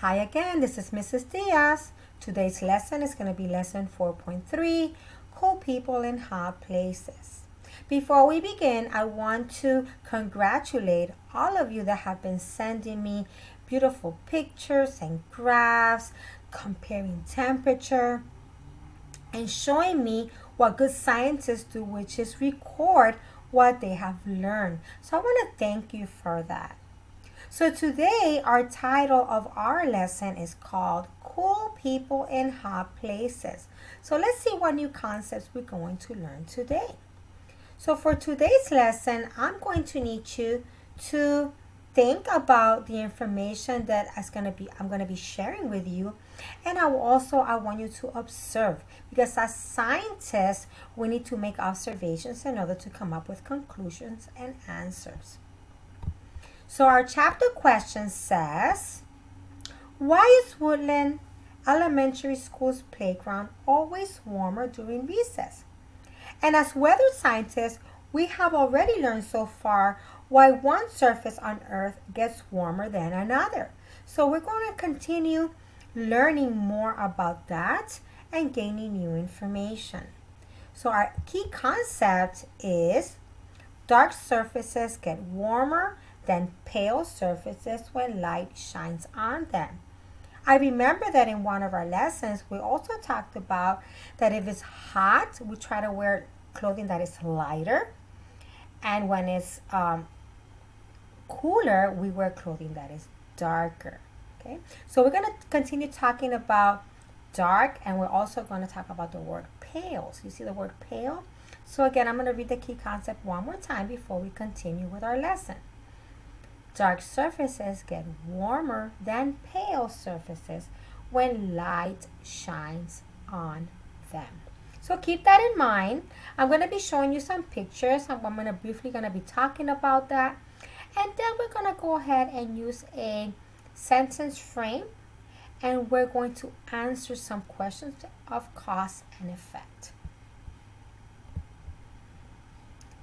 Hi again, this is Mrs. Diaz. Today's lesson is going to be lesson 4.3, Cool People in Hot Places. Before we begin, I want to congratulate all of you that have been sending me beautiful pictures and graphs, comparing temperature, and showing me what good scientists do, which is record what they have learned. So I want to thank you for that. So today our title of our lesson is called Cool People in Hot Places. So let's see what new concepts we're going to learn today. So for today's lesson, I'm going to need you to think about the information that is going to be I'm going to be sharing with you and I will also I want you to observe because as scientists we need to make observations in order to come up with conclusions and answers. So our chapter question says why is Woodland Elementary School's playground always warmer during recess? And as weather scientists, we have already learned so far why one surface on Earth gets warmer than another. So we're going to continue learning more about that and gaining new information. So our key concept is dark surfaces get warmer than pale surfaces when light shines on them. I remember that in one of our lessons, we also talked about that if it's hot, we try to wear clothing that is lighter. And when it's um, cooler, we wear clothing that is darker. Okay, so we're going to continue talking about dark and we're also going to talk about the word pale. So you see the word pale? So again, I'm going to read the key concept one more time before we continue with our lesson. Dark surfaces get warmer than pale surfaces when light shines on them. So keep that in mind. I'm going to be showing you some pictures. I'm going to briefly going to be talking about that. And then we're going to go ahead and use a sentence frame and we're going to answer some questions of cause and effect.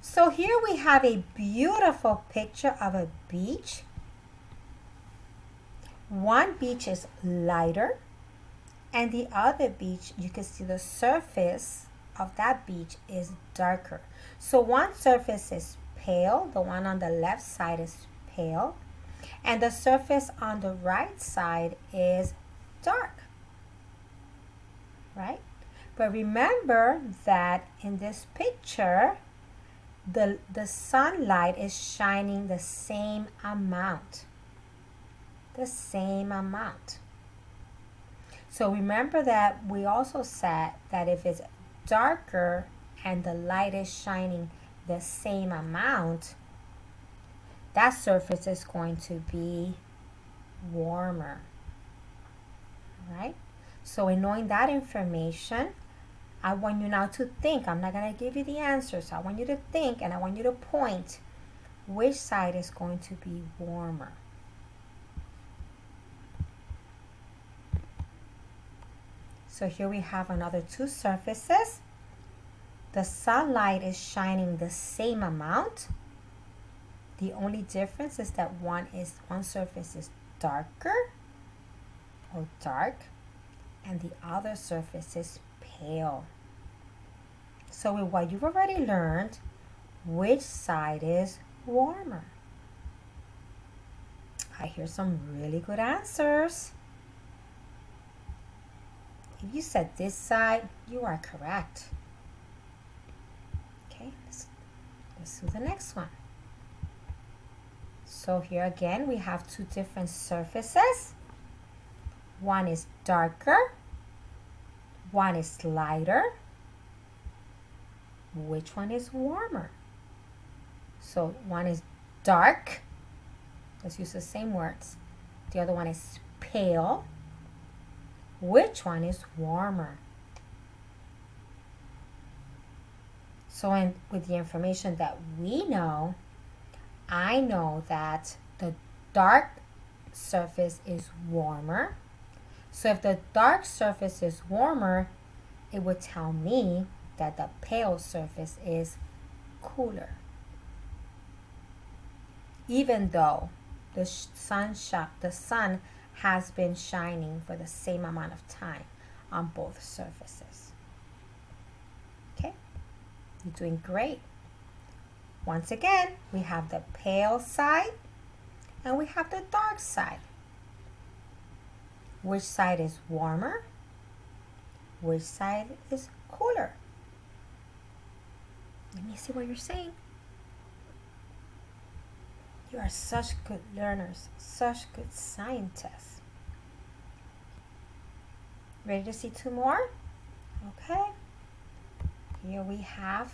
So here we have a beautiful picture of a beach. One beach is lighter and the other beach, you can see the surface of that beach is darker. So one surface is pale, the one on the left side is pale, and the surface on the right side is dark, right? But remember that in this picture, the, the sunlight is shining the same amount. The same amount. So remember that we also said that if it's darker and the light is shining the same amount, that surface is going to be warmer, right? So in knowing that information, I want you now to think. I'm not going to give you the answers. I want you to think and I want you to point which side is going to be warmer. So here we have another two surfaces. The sunlight is shining the same amount the only difference is that one is one surface is darker or dark and the other surface is So with what you've already learned, which side is warmer? I hear some really good answers. If you said this side, you are correct. Okay, let's, let's do the next one. So here again, we have two different surfaces. One is darker, one is lighter. Which one is warmer? So one is dark. Let's use the same words. The other one is pale. Which one is warmer? So with the information that we know, I know that the dark surface is warmer. So if the dark surface is warmer, it would tell me that the pale surface is cooler. Even though the sun the sun has been shining for the same amount of time on both surfaces. Okay, you're doing great. Once again, we have the pale side and we have the dark side. Which side is warmer? Which side is cooler? Let me see what you're saying. You are such good learners, such good scientists. Ready to see two more? Okay. Here we have,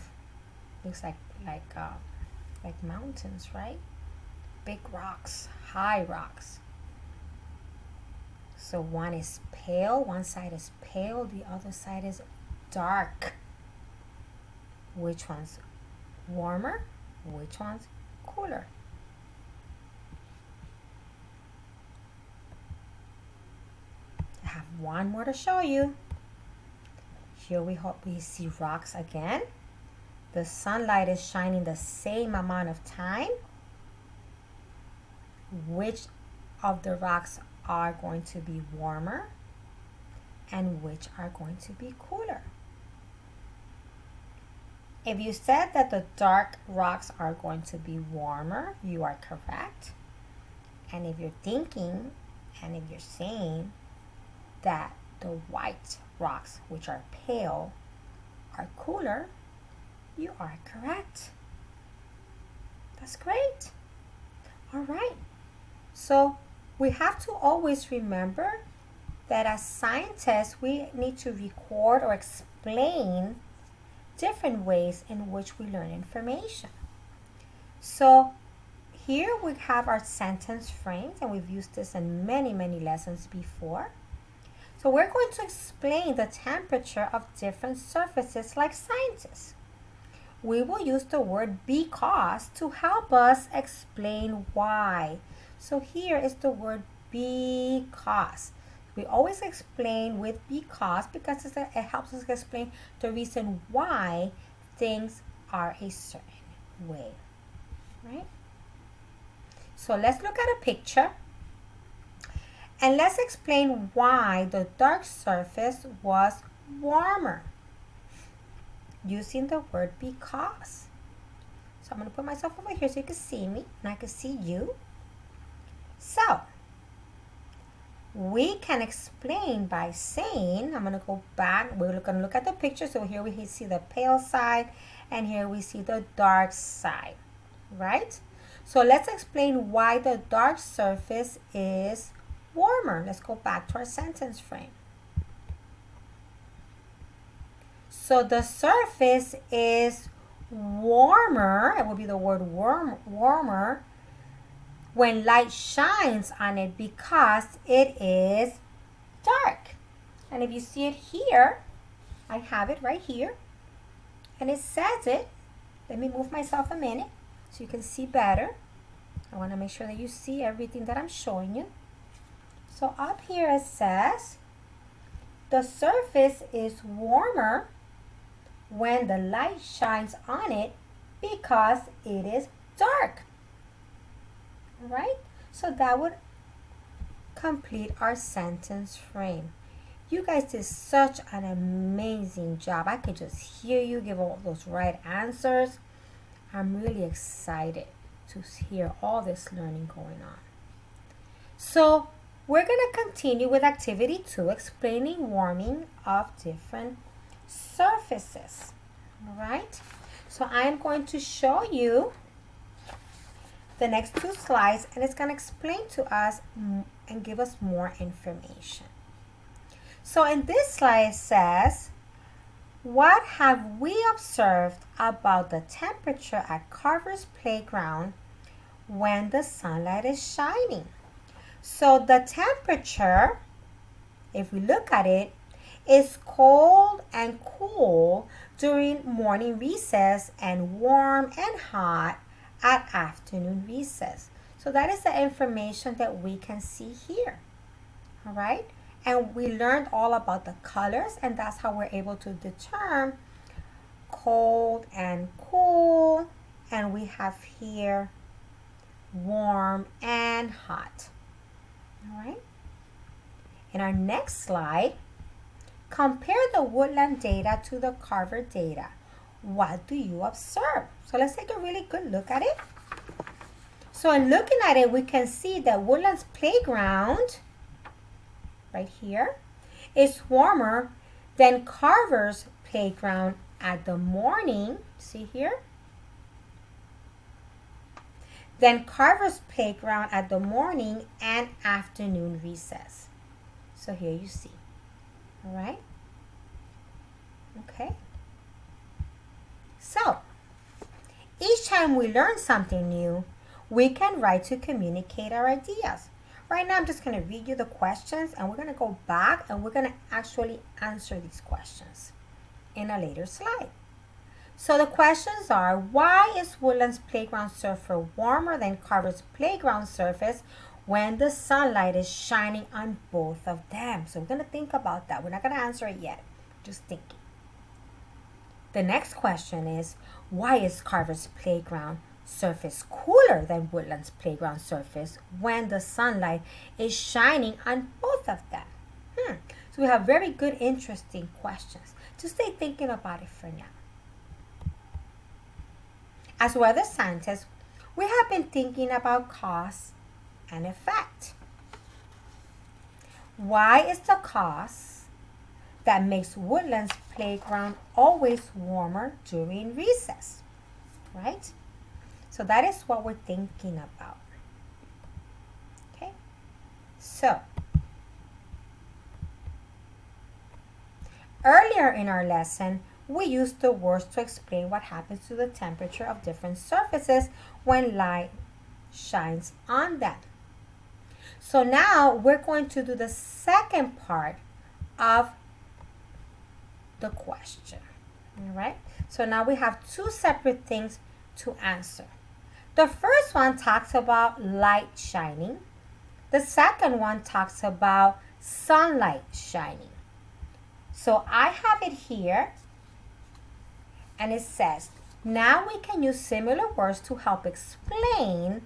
looks like like uh, like mountains, right? Big rocks, high rocks. So one is pale, one side is pale, the other side is dark. Which one's warmer? Which one's cooler? I have one more to show you. Here we hope we see rocks again. The sunlight is shining the same amount of time. Which of the rocks are going to be warmer and which are going to be cooler? If you said that the dark rocks are going to be warmer, you are correct. And if you're thinking and if you're saying that the white rocks, which are pale, are cooler, you are correct. That's great. All right. So we have to always remember that as scientists, we need to record or explain different ways in which we learn information. So here we have our sentence frames and we've used this in many, many lessons before. So we're going to explain the temperature of different surfaces like scientists. We will use the word because to help us explain why. So here is the word because. We always explain with because because it helps us explain the reason why things are a certain way, right? So let's look at a picture and let's explain why the dark surface was warmer using the word because. So I'm going to put myself over here so you can see me and I can see you. So we can explain by saying, I'm going to go back, we're going to look at the picture. So here we see the pale side and here we see the dark side, right? So let's explain why the dark surface is warmer. Let's go back to our sentence frame. So the surface is warmer, it will be the word warm, warmer, when light shines on it because it is dark. And if you see it here, I have it right here. And it says it. Let me move myself a minute so you can see better. I want to make sure that you see everything that I'm showing you. So up here it says, the surface is warmer when the light shines on it because it is dark right? So that would complete our sentence frame. You guys did such an amazing job. I could just hear you give all those right answers. I'm really excited to hear all this learning going on. So we're going to continue with activity two, explaining warming of different surfaces. Right. So I'm going to show you the next two slides and it's going to explain to us and give us more information. So in this slide it says, what have we observed about the temperature at Carver's playground when the sunlight is shining? So the temperature, if we look at it, is cold and cool during morning recess and warm and hot at afternoon recess. So that is the information that we can see here. All right. And we learned all about the colors and that's how we're able to determine cold and cool. And we have here warm and hot. All right. In our next slide, compare the woodland data to the Carver data. What do you observe? So let's take a really good look at it. So in looking at it, we can see that Woodland's playground, right here, is warmer than Carver's playground at the morning. See here? Then Carver's playground at the morning and afternoon recess. So here you see. All right? Okay. So, each time we learn something new, we can write to communicate our ideas. Right now, I'm just going to read you the questions and we're going to go back and we're going to actually answer these questions in a later slide. So the questions are, why is Woodland's playground surface warmer than Carver's playground surface when the sunlight is shining on both of them? So we're going to think about that. We're not going to answer it yet. Just thinking. The next question is, why is Carver's playground surface cooler than Woodland's playground surface when the sunlight is shining on both of them? Hmm. So we have very good, interesting questions. Just stay thinking about it for now. As weather scientists, we have been thinking about cause and effect. Why is the cause that makes Woodland's playground always warmer during recess? Right? So that is what we're thinking about. Okay? So, earlier in our lesson, we used the words to explain what happens to the temperature of different surfaces when light shines on them. So now we're going to do the second part of the question. All right. So now we have two separate things to answer. The first one talks about light shining. The second one talks about sunlight shining. So I have it here and it says, now we can use similar words to help explain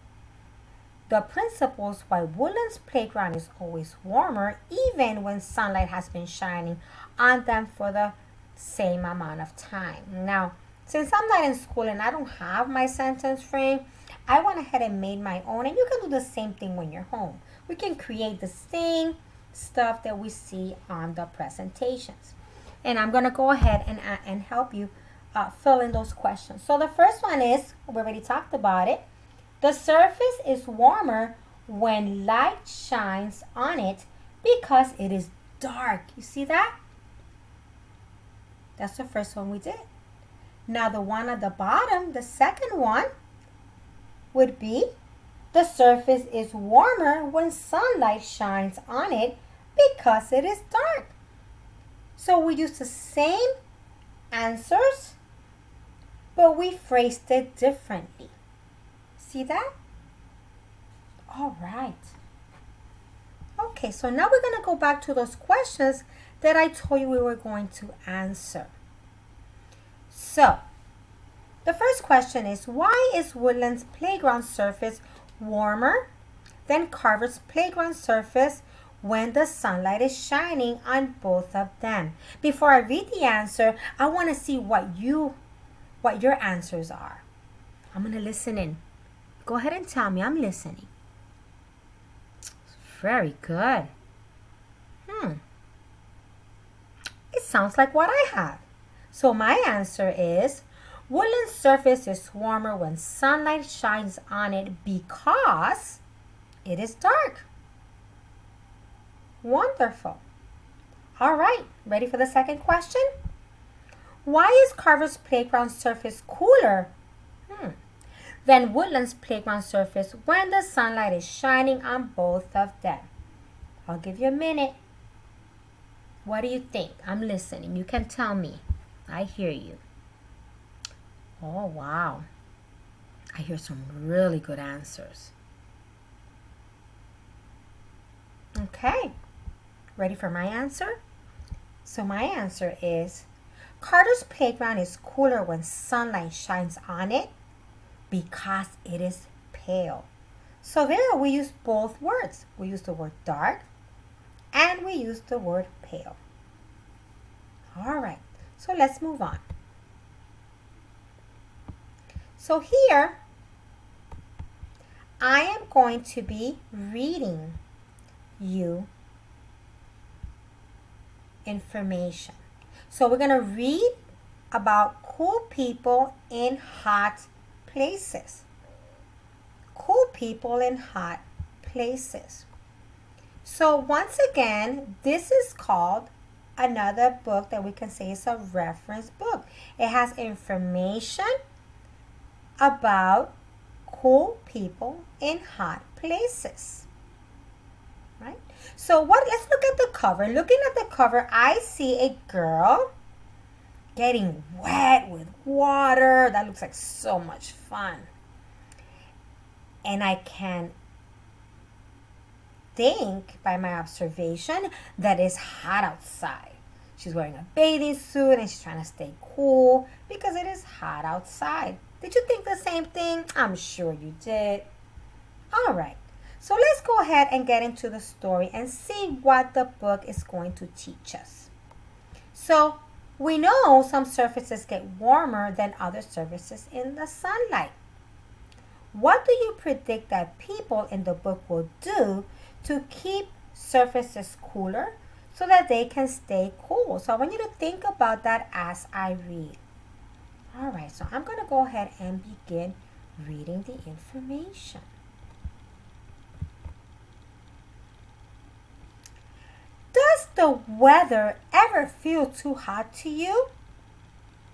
the principles why Woodland's playground is always warmer even when sunlight has been shining on them for the same amount of time. Now, since I'm not in school and I don't have my sentence frame, I went ahead and made my own. And you can do the same thing when you're home. We can create the same stuff that we see on the presentations. And I'm going to go ahead and, uh, and help you uh, fill in those questions. So the first one is, we already talked about it. The surface is warmer when light shines on it because it is dark. You see that? That's the first one we did. Now the one at the bottom, the second one, would be the surface is warmer when sunlight shines on it because it is dark. So we use the same answers, but we phrased it differently. See that? All right. Okay, so now we're going to go back to those questions that I told you we were going to answer. So, the first question is, why is Woodland's playground surface warmer than Carver's playground surface when the sunlight is shining on both of them? Before I read the answer, I want to see what you, what your answers are. I'm going to listen in. Go ahead and tell me. I'm listening. Very good. Hmm. It sounds like what I have. So my answer is Woodland surface is warmer when sunlight shines on it because it is dark. Wonderful. All right, ready for the second question? Why is Carver's playground surface cooler hmm, than Woodland's playground surface when the sunlight is shining on both of them? I'll give you a minute. What do you think? I'm listening. You can tell me. I hear you. Oh, wow. I hear some really good answers. Okay, ready for my answer? So my answer is Carter's playground is cooler when sunlight shines on it because it is pale. So there we use both words. We use the word dark and we use the word pale. All right, so let's move on. So here, I am going to be reading you information. So we're going to read about cool people in hot places. Cool people in hot places. So once again, this is called another book that we can say is a reference book. It has information about cool people in hot places. Right? So what let's look at the cover. Looking at the cover, I see a girl getting wet with water. That looks like so much fun. And I can think by my observation that it's hot outside. She's wearing a bathing suit and she's trying to stay cool because it is hot outside. Did you think the same thing? I'm sure you did. All right. So let's go ahead and get into the story and see what the book is going to teach us. So we know some surfaces get warmer than other surfaces in the sunlight. What do you predict that people in the book will do to keep surfaces cooler so that they can stay cool? So I want you to think about that as I read. All right, so I'm going to go ahead and begin reading the information. Does the weather ever feel too hot to you?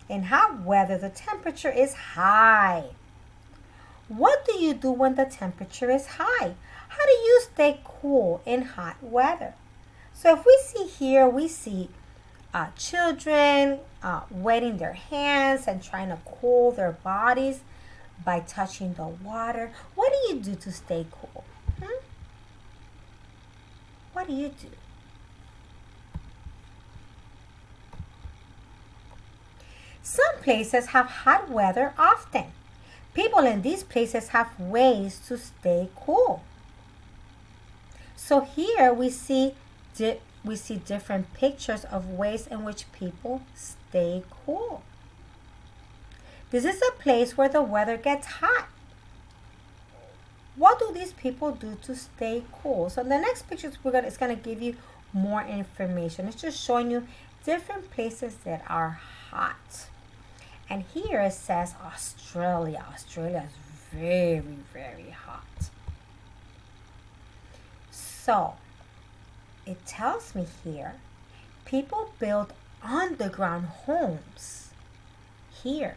In hot weather, the temperature is high. What do you do when the temperature is high? How do you stay cool in hot weather? So if we see here, we see uh, children uh, wetting their hands and trying to cool their bodies by touching the water. What do you do to stay cool? Hmm? What do you do? Some places have hot weather often. People in these places have ways to stay cool. So here we see we see different pictures of ways in which people stay cool. This is a place where the weather gets hot. What do these people do to stay cool? So the next picture we're gonna, is going to give you more information. It's just showing you different places that are hot. And here it says Australia. Australia is very, very hot. So it tells me here people build underground homes here.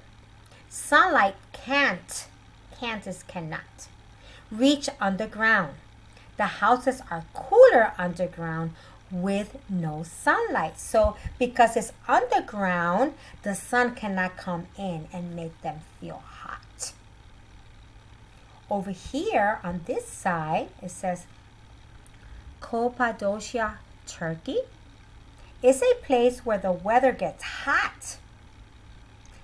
Sunlight can't, can't is cannot, reach underground. The houses are cooler underground with no sunlight. So because it's underground, the sun cannot come in and make them feel hot. Over here on this side, it says Cappadocia, Turkey is a place where the weather gets hot.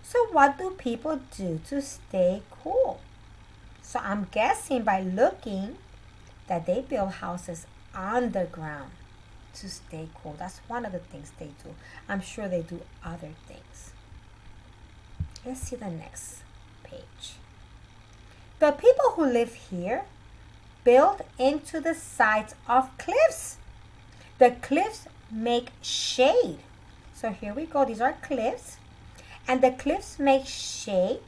So what do people do to stay cool? So I'm guessing by looking that they build houses underground to stay cool. That's one of the things they do. I'm sure they do other things. Let's see the next page. The people who live here build into the sides of cliffs. The cliffs make shade. So here we go. These are cliffs. And the cliffs make shade.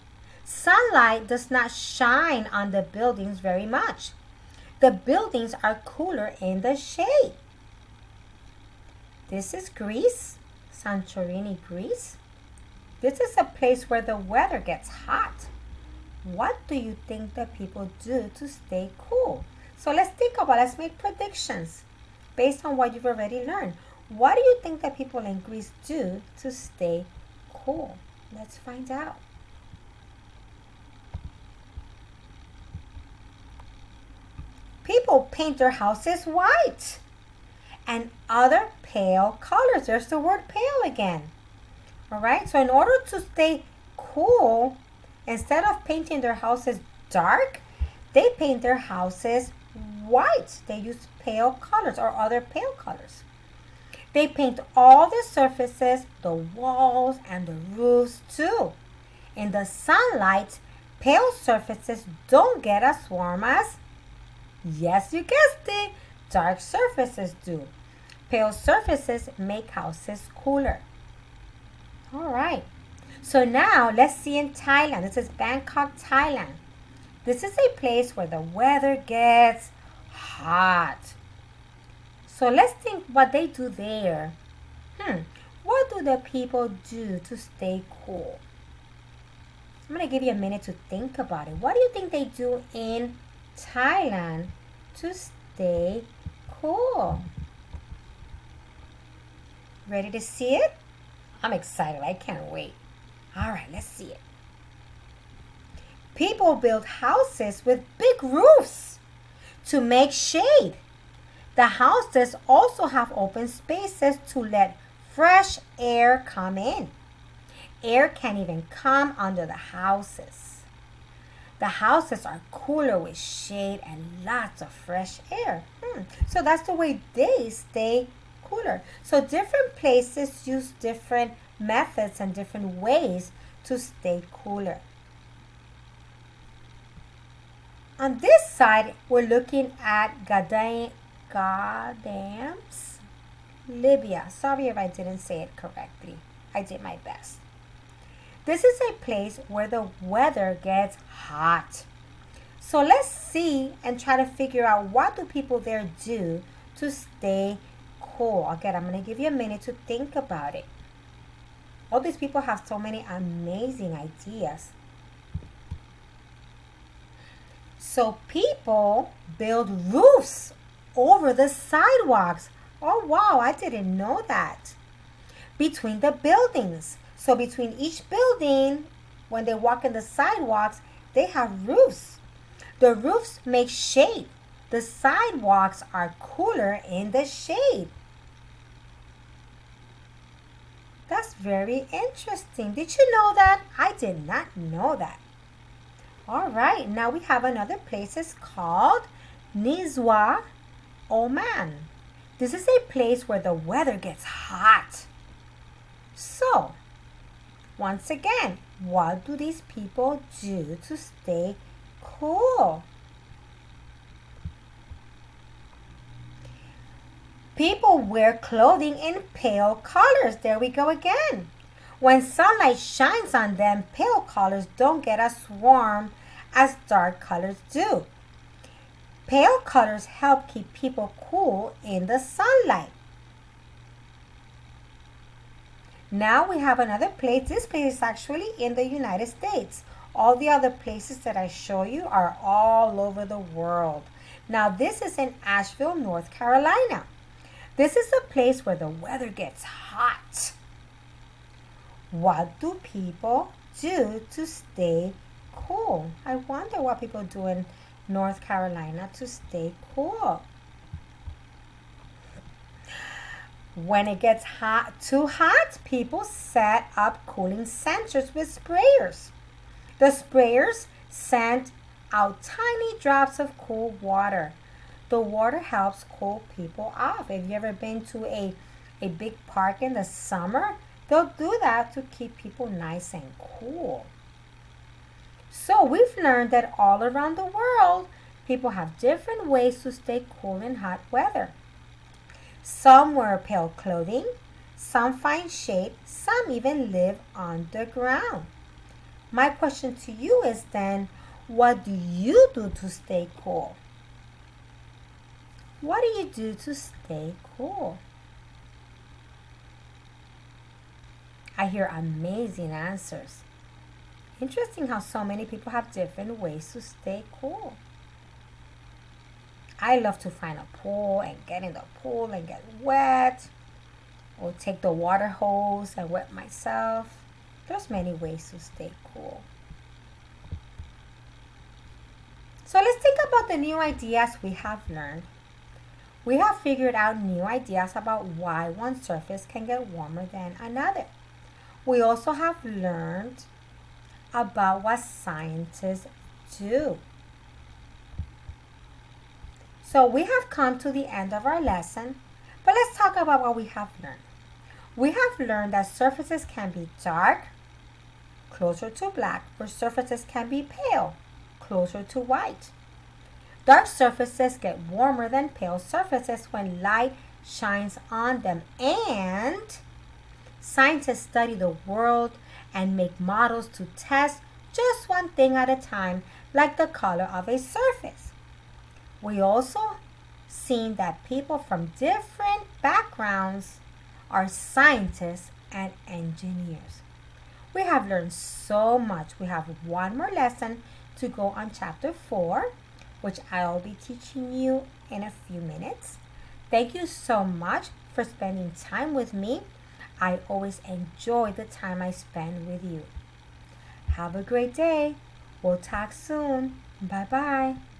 Sunlight does not shine on the buildings very much. The buildings are cooler in the shade. This is Greece, Santorini, Greece. This is a place where the weather gets hot. What do you think that people do to stay cool? So let's think about, let's make predictions based on what you've already learned. What do you think that people in Greece do to stay cool? Let's find out. People paint their houses white and other pale colors. There's the word pale again. All right, so in order to stay cool, instead of painting their houses dark, they paint their houses white. They use pale colors or other pale colors. They paint all the surfaces, the walls, and the roofs too. In the sunlight, pale surfaces don't get as warm as, yes, you guessed it, dark surfaces do. Pale surfaces make houses cooler. All right. So now let's see in Thailand. This is Bangkok, Thailand. This is a place where the weather gets hot. So let's think what they do there. Hmm, what do the people do to stay cool? I'm going to give you a minute to think about it. What do you think they do in Thailand to stay cool? Ready to see it? I'm excited. I can't wait. All right, let's see it. People build houses with big roofs to make shade. The houses also have open spaces to let fresh air come in. Air can't even come under the houses. The houses are cooler with shade and lots of fresh air. Hmm. So that's the way they stay cooler. So different places use different methods and different ways to stay cooler. On this side, we're looking at Gadam, Gadams, Libya. Sorry if I didn't say it correctly. I did my best. This is a place where the weather gets hot. So let's see and try to figure out what do people there do to stay cool. Again, I'm going to give you a minute to think about it. All these people have so many amazing ideas. So people build roofs over the sidewalks. Oh, wow, I didn't know that. Between the buildings. So between each building, when they walk in the sidewalks, they have roofs. The roofs make shade. The sidewalks are cooler in the shade. That's very interesting. Did you know that? I did not know that. All right, now we have another place. It's called Nizwa, Oman. This is a place where the weather gets hot. So, once again, what do these people do to stay cool? People wear clothing in pale colors. There we go again. When sunlight shines on them, pale colors don't get as warm as dark colors do. Pale colors help keep people cool in the sunlight. Now we have another place. This place is actually in the United States. All the other places that I show you are all over the world. Now this is in Asheville, North Carolina. This is a place where the weather gets hot. What do people do to stay cool? I wonder what people do in North Carolina to stay cool. When it gets hot, too hot, people set up cooling centers with sprayers. The sprayers send out tiny drops of cool water. The water helps cool people off. Have you ever been to a, a big park in the summer? They'll do that to keep people nice and cool. So we've learned that all around the world, people have different ways to stay cool in hot weather. Some wear pale clothing, some find shade, some even live underground. My question to you is then, what do you do to stay cool? What do you do to stay cool? I hear amazing answers. Interesting how so many people have different ways to stay cool. I love to find a pool and get in the pool and get wet. Or take the water hose and wet myself. There's many ways to stay cool. So let's think about the new ideas we have learned. We have figured out new ideas about why one surface can get warmer than another. We also have learned about what scientists do. So we have come to the end of our lesson, but let's talk about what we have learned. We have learned that surfaces can be dark, closer to black, or surfaces can be pale, closer to white. Dark surfaces get warmer than pale surfaces when light shines on them. And scientists study the world and make models to test just one thing at a time, like the color of a surface. We also seen that people from different backgrounds are scientists and engineers. We have learned so much. We have one more lesson to go on chapter 4, which I'll be teaching you in a few minutes. Thank you so much for spending time with me. I always enjoy the time I spend with you. Have a great day. We'll talk soon. Bye bye.